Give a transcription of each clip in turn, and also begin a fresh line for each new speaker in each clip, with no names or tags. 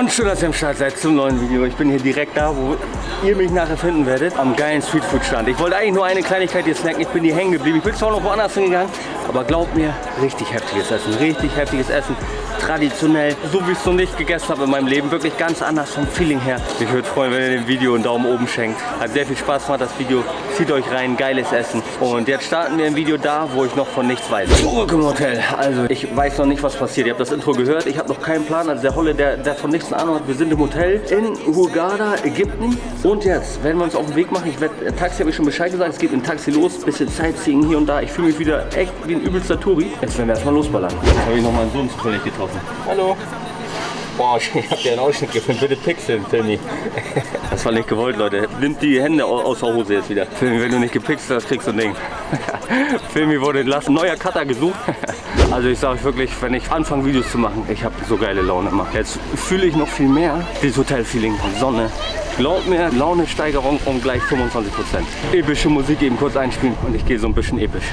Und schön, dass ihr am Start seid zum neuen Video. Ich bin hier direkt da, wo ihr mich nachher finden werdet, am geilen Streetfood-Stand. Ich wollte eigentlich nur eine Kleinigkeit hier snacken, ich bin hier hängen geblieben. Ich bin zwar noch woanders hingegangen, aber glaubt mir, richtig heftiges Essen, richtig heftiges Essen. Traditionell, so wie ich es noch nicht gegessen habe in meinem Leben, wirklich ganz anders vom Feeling her. Ich würde freuen, wenn ihr dem Video einen Daumen oben schenkt. Hat sehr viel Spaß gemacht, das Video. Zieht euch rein, geiles Essen. Und jetzt starten wir ein Video da, wo ich noch von nichts weiß. Zurück im Hotel. Also, ich weiß noch nicht, was passiert. Ihr habt das Intro gehört, ich habe noch keinen Plan. Also der Holle, der, der von nichts Ahnung hat. Wir sind im Hotel in Hurghada, Ägypten. Und jetzt werden wir uns auf den Weg machen. Ich werde, äh, Taxi habe ich schon Bescheid gesagt. Es geht dem Taxi los. Bisschen Sightseeing hier und da. Ich fühle mich wieder echt wie ein übelster Touri. Jetzt werden wir erstmal losballern. Jetzt habe ich noch meinen Sohn zufällig getroffen. Hallo. Boah, ich hab dir einen Ausschnitt gefilmt. Bitte pixeln, Filmi. Das war nicht gewollt, Leute. Nimmt die Hände au- aus der Hose jetzt wieder. Filmi, wenn du nicht gepixelt hast, kriegst du ein Ding. Filmi wurde entlassen. Neuer Cutter gesucht. Also ich sage euch wirklich, wenn ich anfange Videos zu machen, ich habe so geile Laune immer. Jetzt fühle ich noch viel mehr dieses Hotelfeeling, Sonne. Glaubt mir, Launesteigerung um gleich 25%. Epische Musik eben kurz einspielen und ich gehe so ein bisschen episch.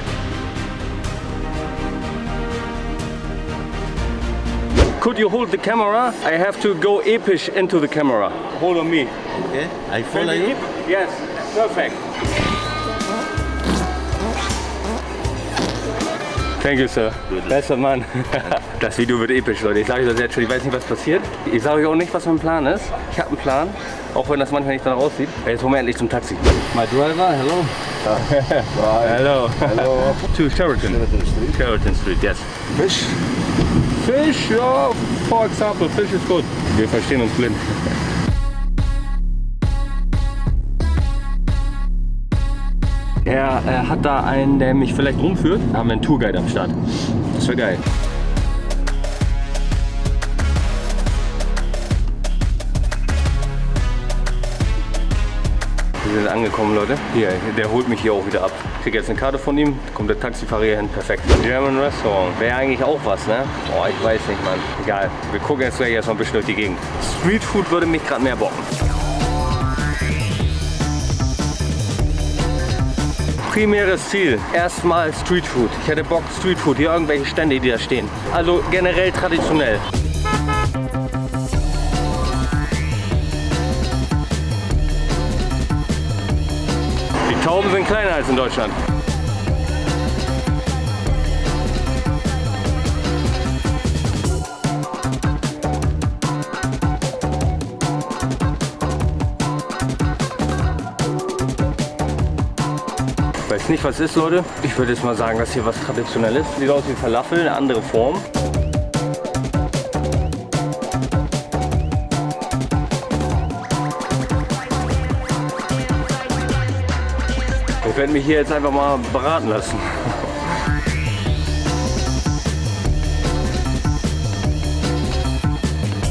Could you hold the camera? I have to go epish into the camera. Hold on me.
Okay, I follow you.
Yes, perfect. Thank you, sir. Besser Mann. Das Video wird episch, Leute. Ich sage euch das jetzt schon. Ich weiß nicht, was passiert. Ich sage euch auch nicht, was mein Plan ist. Ich habe einen Plan, auch wenn das manchmal nicht danach aussieht. Jetzt holen wir endlich zum Taxi.
My driver, hello.
Hello. Hello. To Sheraton. Sheraton Street, yes.
Fish.
Fish, ja, for example, Fish ist gut. Wir verstehen uns blind. Er, er hat da einen, der mich vielleicht rumführt. Da haben wir einen Tourguide am Start. Das wäre geil. Wir sind angekommen, Leute. Hier, der holt mich hier auch wieder ab. Ich krieg jetzt eine Karte von ihm, kommt der Taxifahrer hier hin, perfekt. German Restaurant, wäre eigentlich auch was, ne? Boah, ich weiß nicht, Mann. Egal, wir gucken jetzt gleich erstmal ein bisschen durch die Gegend. Streetfood würde mich gerade mehr bocken. Primäres Ziel, erstmal Streetfood. Ich hätte Bock Streetfood, hier irgendwelche Stände, die da stehen. Also generell traditionell. Die Tauben sind kleiner als in Deutschland. Ich weiß nicht, was ist, Leute. Ich würde jetzt mal sagen, dass hier was Traditionelles. Sieht aus wie Falafel, eine andere Form. Ich werde mich hier jetzt einfach mal beraten lassen.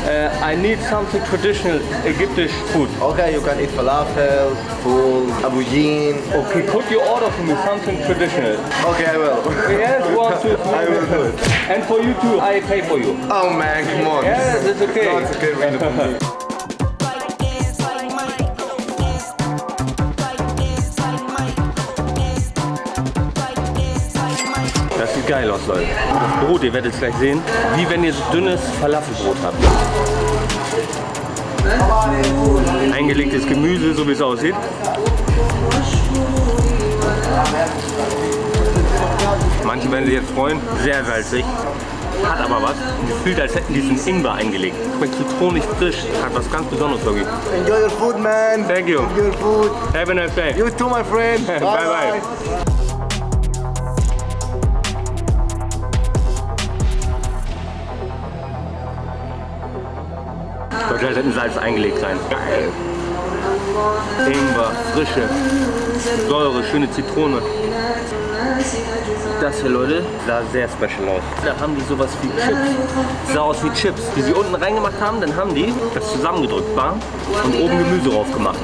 Uh, I need something traditional Egyptish food.
Okay, you can eat falafel, full, abujin.
Okay, could you order for me something traditional?
Okay, I will.
Yes, one, two, three.
I will do it.
And for you too, I pay for you.
Oh man, come on.
Yes, it's okay.
No, it's okay, really
sieht geil aus, Leute. Das Brot, ihr werdet es gleich sehen, wie wenn ihr so dünnes Falafelbrot habt. Eingelegtes Gemüse, so wie es aussieht. Manche werden sich jetzt freuen, sehr salzig, hat aber was. Gefühlt, als hätten die diesen Ingwer eingelegt. Schmeckt zitronig frisch, hat was ganz Besonderes wirklich.
Enjoy your food, man.
Thank you.
Enjoy your food.
Have a nice day.
You too, my friend.
Bye, bye. Sollte halt in Salz eingelegt sein. Geil. Ingwer, frische Säure, schöne Zitrone. Das hier, Leute, sah sehr special aus. Da haben die sowas wie Chips. Sah aus wie Chips, die sie unten reingemacht haben. Dann haben die das zusammengedrückt war und oben Gemüse drauf gemacht.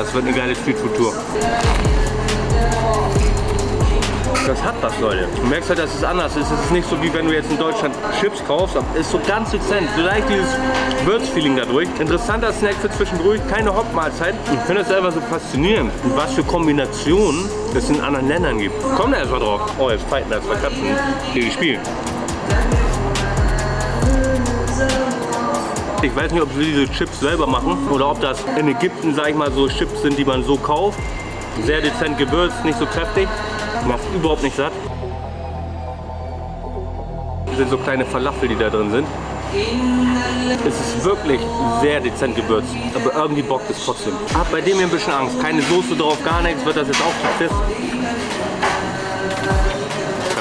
Es wird eine geile Streetfood-Tour. Das hat was, Leute. Du merkst halt, dass es anders ist. Es ist nicht so, wie wenn du jetzt in Deutschland Chips kaufst. Es ist so ganz dezent. Vielleicht dieses Würzfeeling dadurch. Interessanter Snack für zwischendurch. Keine Hauptmahlzeit. Ich finde es einfach so faszinierend, was für Kombinationen es in anderen Ländern gibt. Komm da erstmal drauf. Oh, jetzt fighten zwei Katzen, die spielen. Ich weiß nicht, ob sie diese Chips selber machen oder ob das in Ägypten, sag ich mal, so Chips sind, die man so kauft. Sehr dezent gewürzt, nicht so kräftig. Macht überhaupt nicht satt. Das sind so kleine Falafel, die da drin sind. Es ist wirklich sehr dezent gewürzt, aber irgendwie bockt es trotzdem. Hab bei dem hier ein bisschen Angst. Keine Soße drauf, gar nichts, wird das jetzt auch fest.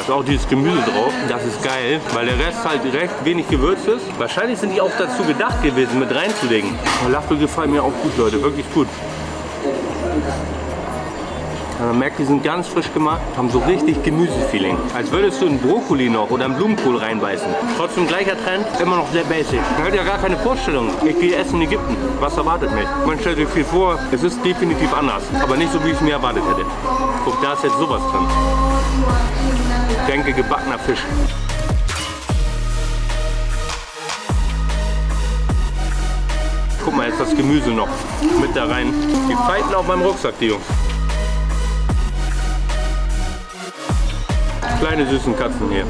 Ist auch dieses Gemüse drauf, das ist geil, weil der Rest halt recht wenig gewürzt ist. Wahrscheinlich sind die auch dazu gedacht gewesen, mit reinzulegen. Falafel gefallen mir auch gut, Leute, wirklich gut. Man merkt, die sind ganz frisch gemacht, haben so richtig Gemüsefeeling. Als würdest du einen Brokkoli noch oder einen Blumenkohl reinbeißen. Trotzdem gleicher Trend, immer noch sehr basic. Man hat ja gar keine Vorstellung. Ich gehe essen in Ägypten. Was erwartet mich? Man stellt sich viel vor, es ist definitiv anders. Aber nicht so, wie ich es mir erwartet hätte. Guck, da ist jetzt sowas drin. Denke, gebackener Fisch. Guck mal, jetzt das Gemüse noch mit da rein. Die fighten auf meinem Rucksack, die Jungs. Kleine süßen Katzen hier.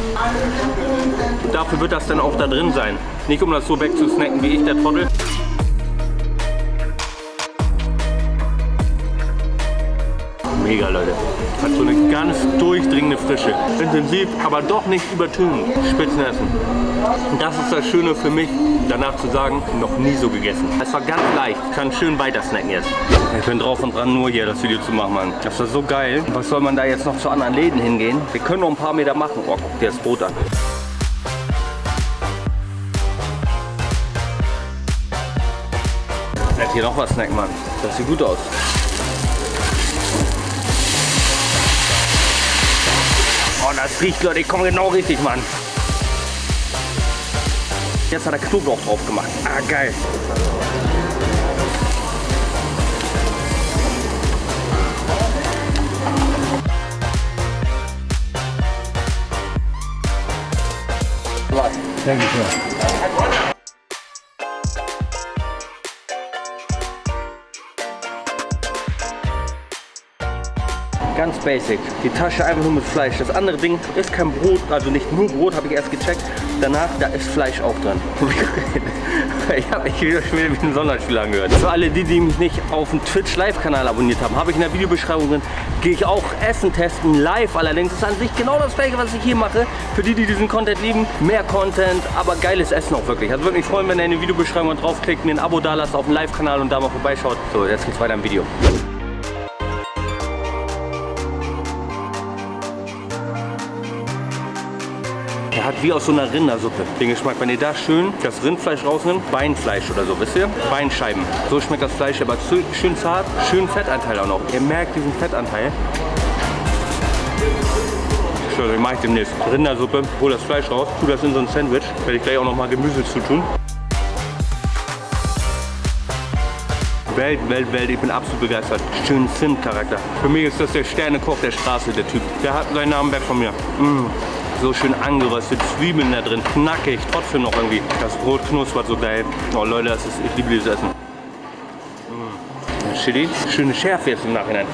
Dafür wird das dann auch da drin sein. Nicht um das so wegzusnacken wie ich, der Trottel. Mega, Leute. Hat so eine ganz durchdringende Frische. Intensiv, aber doch nicht übertönend. Spitzenessen. Das ist das Schöne für mich, danach zu sagen, noch nie so gegessen. Es war ganz leicht. Ich kann schön weiter snacken jetzt. Ich bin drauf und dran, nur hier das Video zu machen, Mann. Das war so geil. Was soll man da jetzt noch zu anderen Läden hingehen? Wir können noch ein paar Meter machen. Oh, guck dir das Brot an. Hier noch was snacken, Mann. Das sieht gut aus. Oh, das riecht, Leute. Ich komme genau richtig, Mann. Jetzt hat er Knoblauch drauf gemacht. Ah, geil.
Thank you, sir.
Basic. Die Tasche einfach nur mit Fleisch. Das andere Ding ist kein Brot, also nicht nur Brot, habe ich erst gecheckt. Danach, da ist Fleisch auch drin. ich habe mich wieder wie ein Sonderspiel angehört. Für alle die, die mich nicht auf dem Twitch Live-Kanal abonniert haben, habe ich in der Videobeschreibung drin, gehe ich auch Essen testen, live allerdings. Das ist an sich genau das gleiche, was ich hier mache. Für die, die diesen Content lieben, mehr Content, aber geiles Essen auch wirklich. Also würde mich freuen, wenn ihr in die Videobeschreibung draufklickt, mir ein Abo da lasst auf dem Live-Kanal und da mal vorbeischaut. So, jetzt geht's weiter im Video. Hat wie aus so einer Rindersuppe den Geschmack. Wenn ihr da schön das Rindfleisch rausnimmt, Beinfleisch oder so, wisst ihr? Beinscheiben. So schmeckt das Fleisch, aber schön zart, schön Fettanteil auch noch. Ihr merkt diesen Fettanteil. Den mache ich demnächst. Rindersuppe, hol das Fleisch raus, tu das in so ein Sandwich. Werde ich gleich auch noch mal Gemüse zu tun. Welt, Welt, Welt, ich bin absolut begeistert. Schönen Zimt-Charakter. Für mich ist das der Sternekoch der Straße, der Typ. Der hat seinen Namen weg von mir. Mm. So schön angeröstet, Zwiebeln da drin, knackig, trotzdem noch irgendwie. Das Brot knuspert so geil. Oh Leute, das ist, ich liebe dieses Essen. Mm. Chili, schöne Schärfe jetzt im Nachhinein.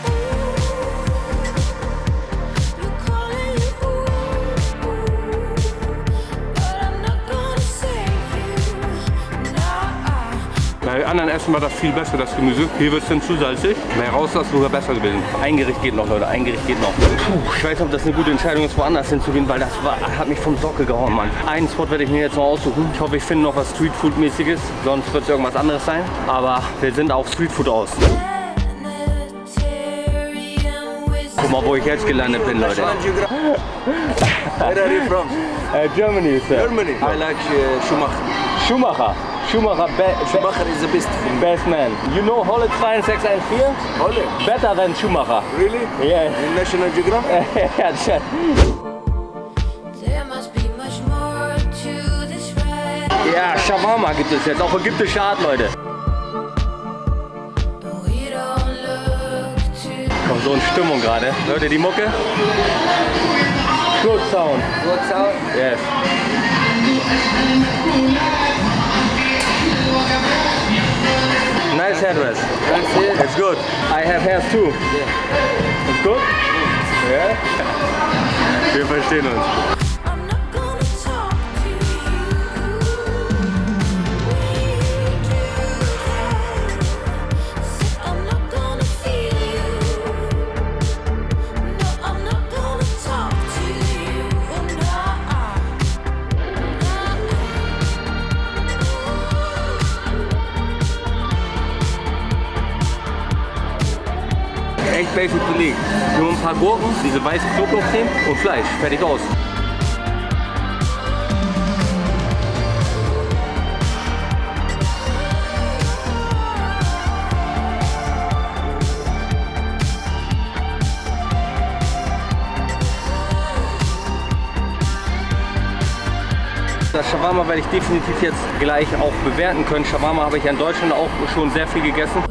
Bei anderen Essen war das viel besser, das Gemüse. Hier wird es dann zu salzig. Bei raus ist es sogar besser gewesen. Ein Gericht geht noch, Leute. Ein Gericht geht noch. Puh, ich weiß nicht, ob das eine gute Entscheidung ist, woanders hinzugehen, weil das war, hat mich vom Sockel gehauen, Mann. Einen Spot werde ich mir jetzt noch aussuchen. Ich hoffe, ich finde noch was Streetfood-mäßiges. Sonst wird es irgendwas anderes sein. Aber wir sind auf Streetfood aus. Guck mal, wo ich jetzt gelandet bin, Leute.
Where are you from?
Äh, Germany, Sir.
Germany. I like uh, Schumacher.
Schumacher. Schumacher, be
Schumacher is the best
best man. You know Holle 2614?
Holle?
Better than Schumacher.
Really?
Yeah.
In National Geographic?
ja, tja.
There must be much more to this ride.
ja, Shawarma gibt es jetzt, auch ägyptische Art, Leute. Kommt so in Stimmung gerade. Hört ihr die Mucke? Good sound.
Good sound.
Yes. Headrest. It's good. I have hairs too. It's good? Mm. Yeah. Wir verstehen uns. Paar Gurken, diese weißen Knoblauchcreme und Fleisch. Fertig aus. Das Shawarma werde ich definitiv jetzt gleich auch bewerten können. Shawarma habe ich in Deutschland auch schon sehr viel gegessen.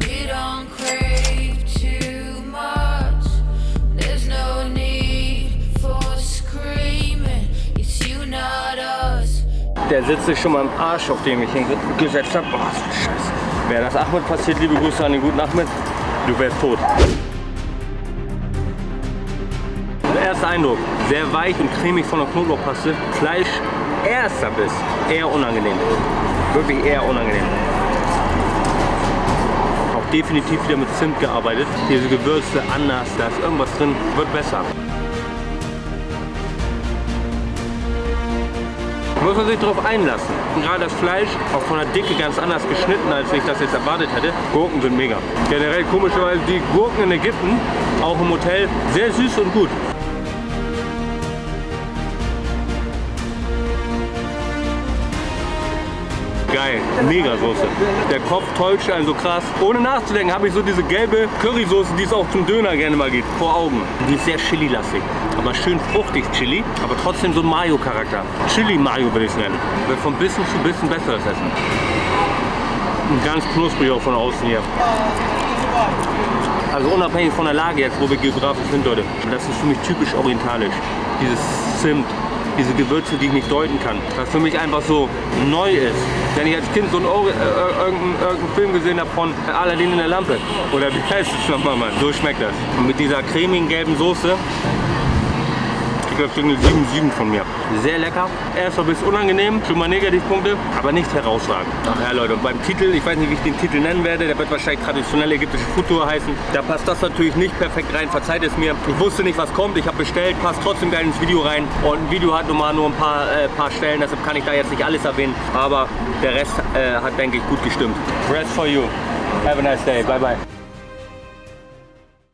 Der sitzt sich schon mal im Arsch, auf dem ich hingesetzt habe. Boah, so Scheiße. Wäre das Ahmed passiert, liebe Grüße an den guten Ahmed, du wärst tot. Der erste Eindruck, sehr weich und cremig von der Knoblauchpaste. Fleisch, erster Biss, eher unangenehm. Wirklich eher unangenehm. Auch definitiv wieder mit Zimt gearbeitet. Diese Gewürze anders, da ist irgendwas drin, wird besser. Muss man sich darauf einlassen. Gerade das Fleisch, auch von der Dicke ganz anders geschnitten, als ich das jetzt erwartet hätte. Gurken sind mega. Generell komischerweise die Gurken in Ägypten, auch im Hotel, sehr süß und gut. Geil, mega Soße. Der Kopf täuscht einen so krass. Ohne nachzudenken habe ich so diese gelbe Currysoße, die es auch zum Döner gerne mal gibt, vor Augen. Die ist sehr chili-lastig, aber schön fruchtig Chili, aber trotzdem so ein Mayo-Charakter. Chili-Mayo würde ich es nennen. Wird von Bissen zu Bissen besser das Essen. Und ganz knusprig auch von außen hier. Also unabhängig von der Lage jetzt, wo wir geografisch sind, Leute. Das ist für mich typisch orientalisch. Dieses Zimt, diese Gewürze, die ich nicht deuten kann. Was für mich einfach so neu ist. Wenn ich als Kind so einen, äh, irgendeinen, irgendeinen Film gesehen habe von Aladdin in der Lampe. Oder wie heißt es nochmal, Mann? So schmeckt das. Und mit dieser cremigen gelben Soße. Ich glaube, eine 7,7 von mir. Sehr lecker. Erster Biss unangenehm, schon mal Negativpunkte, aber nicht herausragend. Ach ja, Leute, und beim Titel, ich weiß nicht, wie ich den Titel nennen werde, der wird wahrscheinlich traditionelle ägyptische Futur heißen. Da passt das natürlich nicht perfekt rein, verzeiht es mir. Ich wusste nicht, was kommt, ich habe bestellt, passt trotzdem geil ins Video rein. Und ein Video hat nun mal nur ein paar, äh, paar Stellen, deshalb kann ich da jetzt nicht alles erwähnen. Aber der Rest äh, hat, denke ich, gut gestimmt. Rest for you. Have a nice day. Bye, bye.